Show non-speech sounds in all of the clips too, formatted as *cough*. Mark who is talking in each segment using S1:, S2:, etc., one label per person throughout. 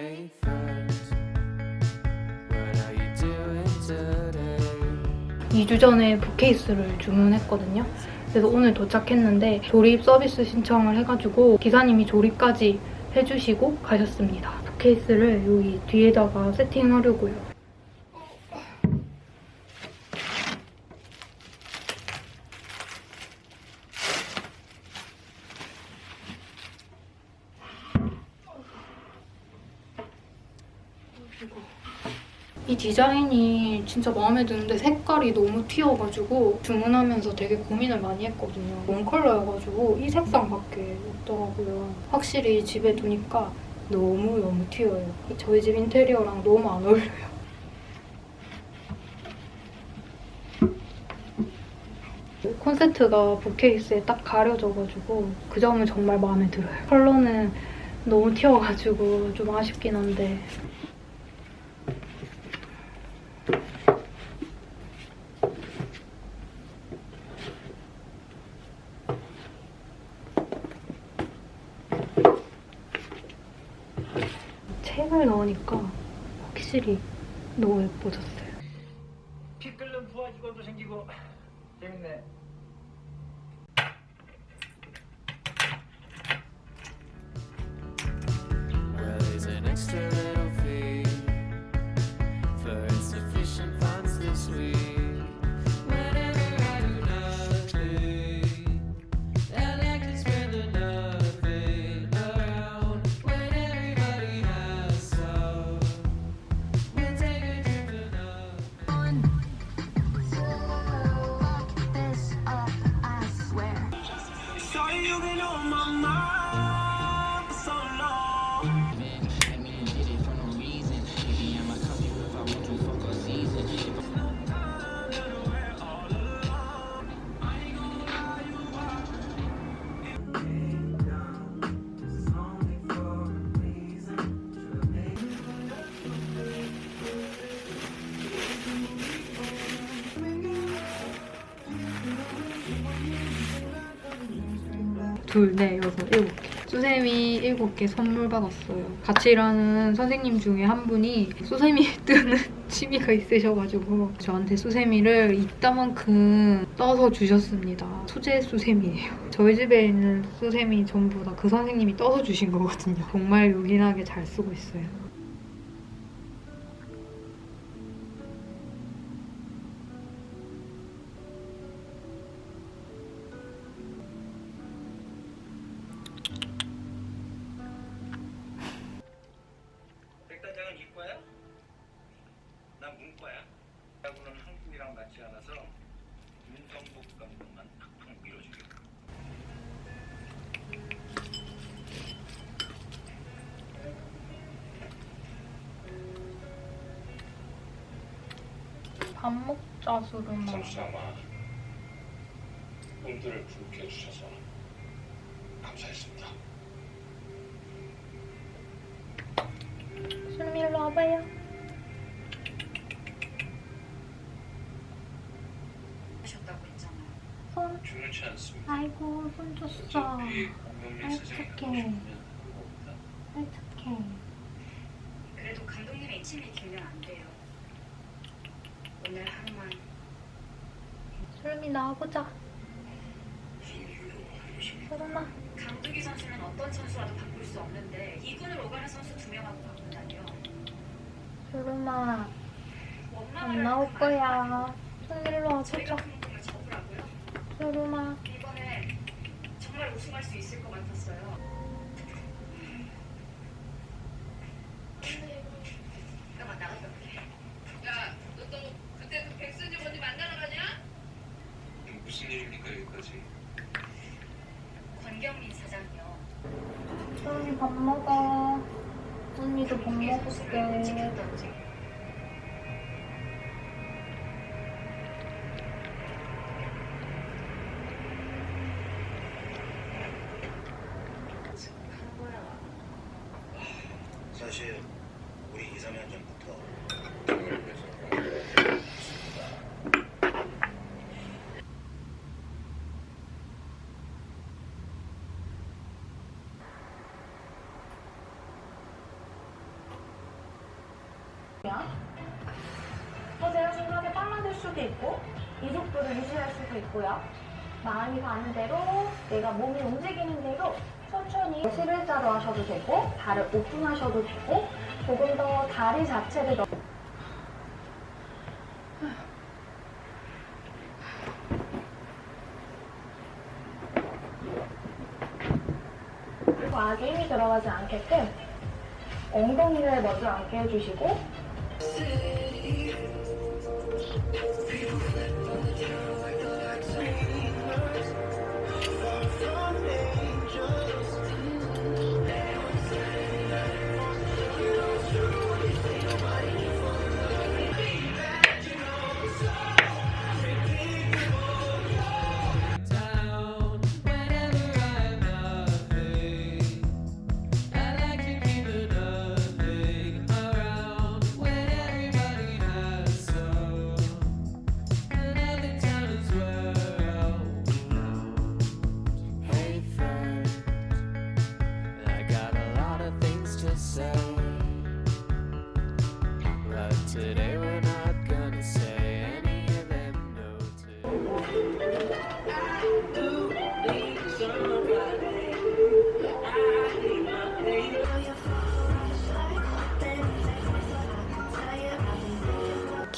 S1: Hey friend, what are you doing today?
S2: 2주 전에 북케이스를 주문했거든요. 그래서 오늘 도착했는데 조립 서비스 신청을 해가지고 기사님이 조립까지 해주시고 가셨습니다. 북케이스를 여기 뒤에다가 세팅하려고요. 이 디자인이 진짜 마음에 드는데 색깔이 너무 튀어가지고 주문하면서 되게 고민을 많이 했거든요. 원 컬러여가지고 이 색상밖에 없더라고요. 확실히 집에 두니까 너무너무 튀어요. 저희 집 인테리어랑 너무 안 어울려요. 콘센트가 부케이스에 딱 가려져가지고 그 점은 정말 마음에 들어요. 컬러는 너무 튀어가지고 좀 아쉽긴 한데
S3: එන්නේ
S2: 둘, 넷, 여섯, 일곱 개. 수세미 일곱 개 선물 받았어요. 같이 일하는 선생님 중에 한 분이 수세미 *laughs* 뜨는 취미가 있으셔가지고 저한테 수세미를 이따만큼 떠서 주셨습니다. 수제 수세미예요. 저희 집에 있는 수세미 전부 다 그 선생님이 떠서 주신 거거든요. 정말 요긴하게 잘 쓰고 있어요.
S4: 난 문과야. 야구는 한국이랑 맞지 않아서 윤성복 감독만 팍팍 밀어주겠다.
S2: 밥 먹자, 수르마.
S5: 선수삼아 꿈들을 부르게 해주셔서 감사했습니다.
S2: 수르미 일로 와봐요.
S6: 하셨다고 했잖아요.
S2: 손.
S5: 중요치 않습니다.
S2: 아이고, 손 줬어.
S5: 상관없다.
S2: 어떡해.
S6: 그래도 감독님의 침이 길면 안 돼요. 오늘 하루만
S2: 수르미 나와보자. 수르마.
S6: 강두기 선수는 어떤 선수와도 바꿀 수 없는데 2군을 오가는 선수 두 명하고.
S2: 수르마.
S6: 원망을
S2: 안 나올 거야. 일로
S6: 저희가
S2: 와보자. 수르마.
S6: 이번에 정말 우승할 수 있을 것 같았어요. 잠깐만 나갔다 올게.
S7: 야, 너 또 그때 그 언니 만나러 가냐?
S5: 무슨 일입니까 여기까지?
S6: 권경민 사장이요.
S2: 수르미 밥 먹어. 언니도 밥 먹을게.
S6: 지켰던지. 하는 거야.
S8: 사실 우리 2, 3년 전부터
S5: 당을 위해서
S9: 허세가 순간에 빨라질 수도 있고 이 속도를 유지할 수도 있고요. 마음이 가는 대로 내가 몸이 움직이는 대로 천천히 스릴자로 하셔도 되고 발을 오픈하셔도 되고 조금 더 다리 자체를 더 과하게 힘이 들어가지 않게끔 엉덩이를 먼저 앉게 해주시고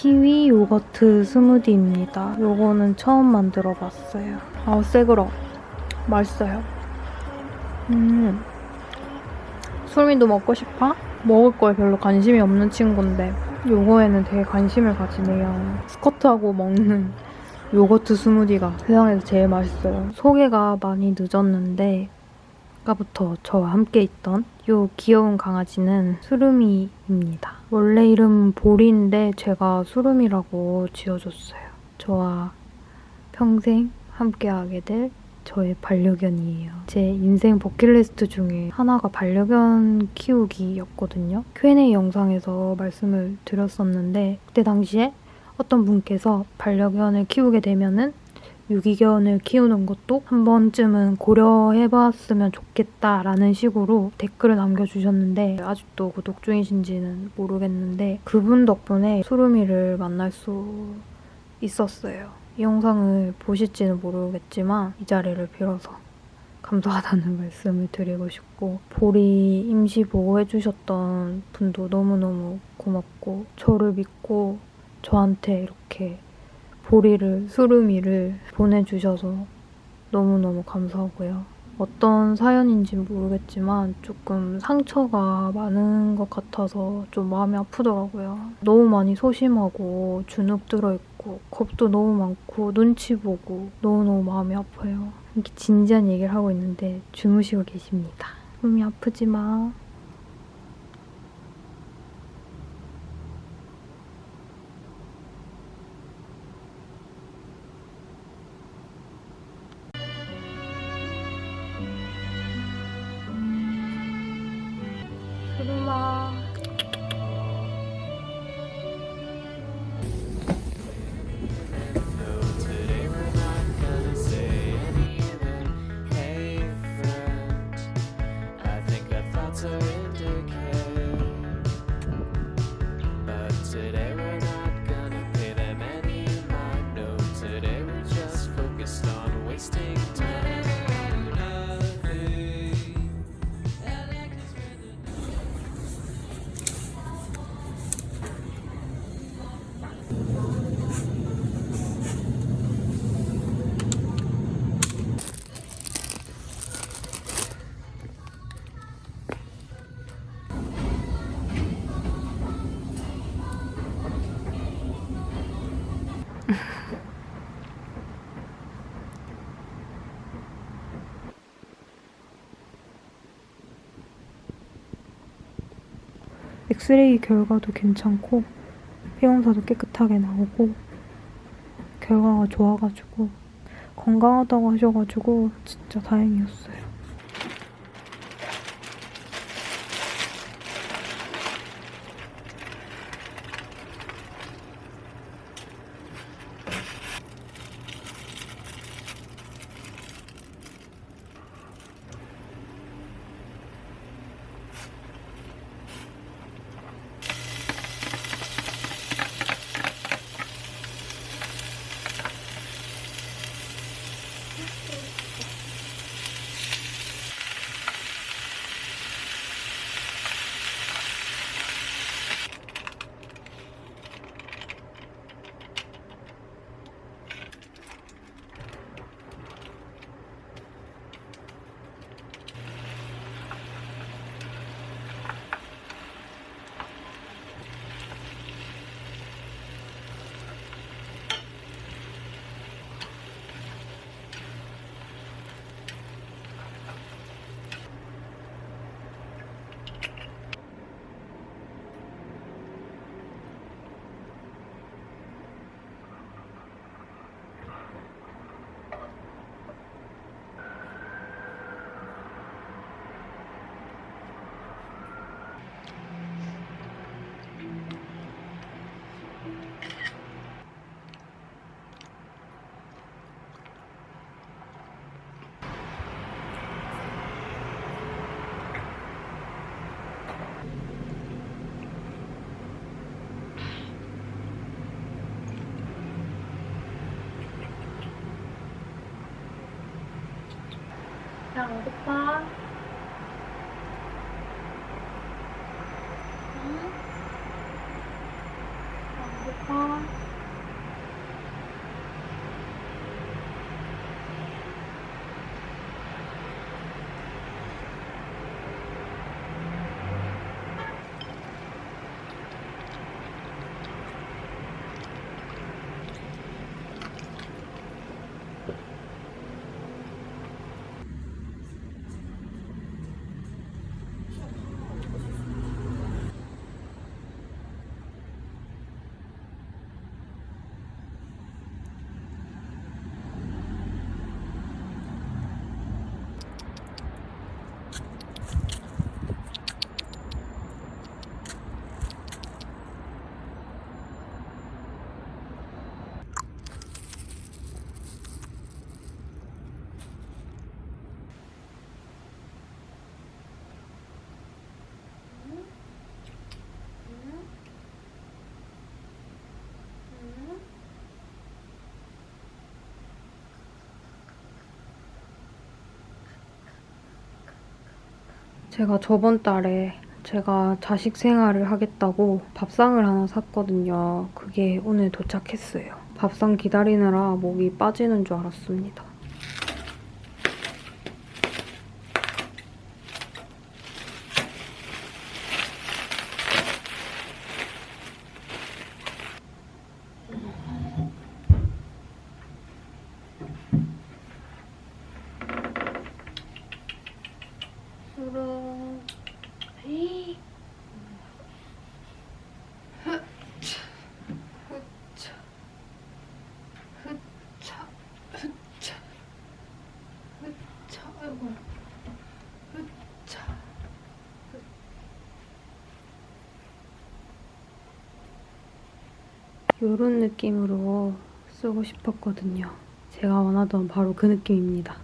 S2: 키위 요거트 스무디입니다. 요거는 처음 만들어 봤어요. 아, 새그러. 맛있어요. 음. 수미도 먹고 싶어? 먹을 거에 별로 관심이 없는 친구인데 요거에는 되게 관심을 가지네요. 스쿼트하고 먹는 *laughs* 요거트 스무디가 세상에서 제일 맛있어요. 소개가 많이 늦었는데 아까부터 저와 함께 있던 요 귀여운 강아지는 수루미입니다. 원래 이름 보리인데 제가 수루미라고 지어줬어요. 저와 평생 함께하게 될 저의 반려견이에요. 제 인생 버킷리스트 중에 하나가 반려견 키우기였거든요. Q&A 영상에서 말씀을 드렸었는데 그때 당시에 어떤 분께서 반려견을 키우게 되면은 유기견을 키우는 것도 한 번쯤은 고려해봤으면 좋겠다라는 식으로 댓글을 남겨주셨는데 아직도 구독 중이신지는 모르겠는데 그분 덕분에 수루미를 만날 수 있었어요. 이 영상을 보실지는 모르겠지만 이 자리를 빌어서 감사하다는 *laughs* 말씀을 드리고 싶고 보리 임시 보호해주셨던 분도 너무너무 고맙고 저를 믿고 저한테 이렇게 보리를, 수루미를 보내주셔서 너무너무 감사하고요. 어떤 사연인지 모르겠지만 조금 상처가 많은 것 같아서 좀 마음이 아프더라고요. 너무 많이 소심하고 주눅 들어있고 겁도 너무 많고 눈치 보고 너무너무 마음이 아파요. 이렇게 진지한 얘기를 하고 있는데 주무시고 계십니다. 몸이 아프지 마. 엑스레이 결과도 괜찮고 피검사도 깨끗하게 나오고 결과가 좋아가지고 건강하다고 하셔가지고 진짜 다행이었어요.
S9: Okay.
S2: 제가 저번 달에 제가 자식 생활을 하겠다고 밥상을 하나 샀거든요. 그게 오늘 도착했어요. 밥상 기다리느라 목이 빠지는 줄 알았습니다. 에이. 이런 느낌으로 쓰고 싶었거든요. 제가 원하던 바로 그 느낌입니다.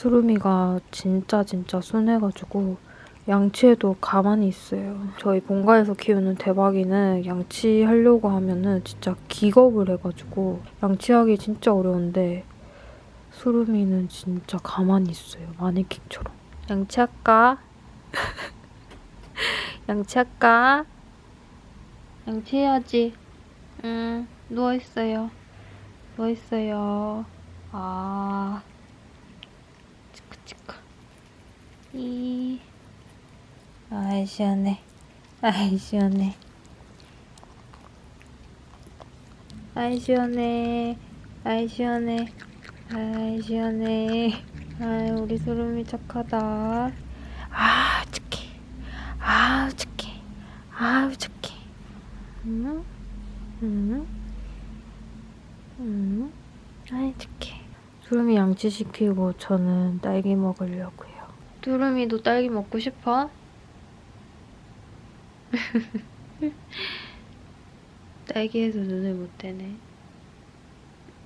S2: 수루미가 진짜 진짜 순해가지고 양치해도 가만히 있어요. 저희 본가에서 키우는 대박이는 양치하려고 하면은 진짜 기겁을 해가지고 양치하기 진짜 어려운데 수루미는 진짜 가만히 있어요. 마네킹처럼. 양치할까? *laughs* 양치할까? 양치해야지. 응, 누워있어요. 누워있어요. 아... 치크치크. 이... 아이, 시원해. 아이, 시원해. 아이, 시원해. 아이, 시원해. 아이, 시원해. 아이, 우리 소름이 착하다. 아, 착해. 아, 착해. 아, 착해. 응? 응? 응? 아이, 착해. 두루미 양치시키고 저는 딸기 먹으려고요. 두루미도 딸기 먹고 싶어? *laughs* 딸기에서 눈을 못 떼네.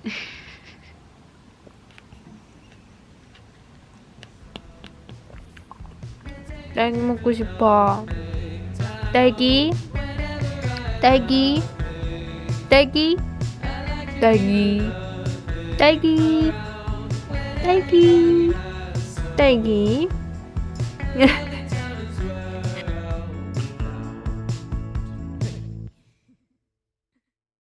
S2: *laughs* 딸기 먹고 싶어. 딸기? 딸기? 딸기? 딸기? 딸기? 딸기? 딸기? *laughs*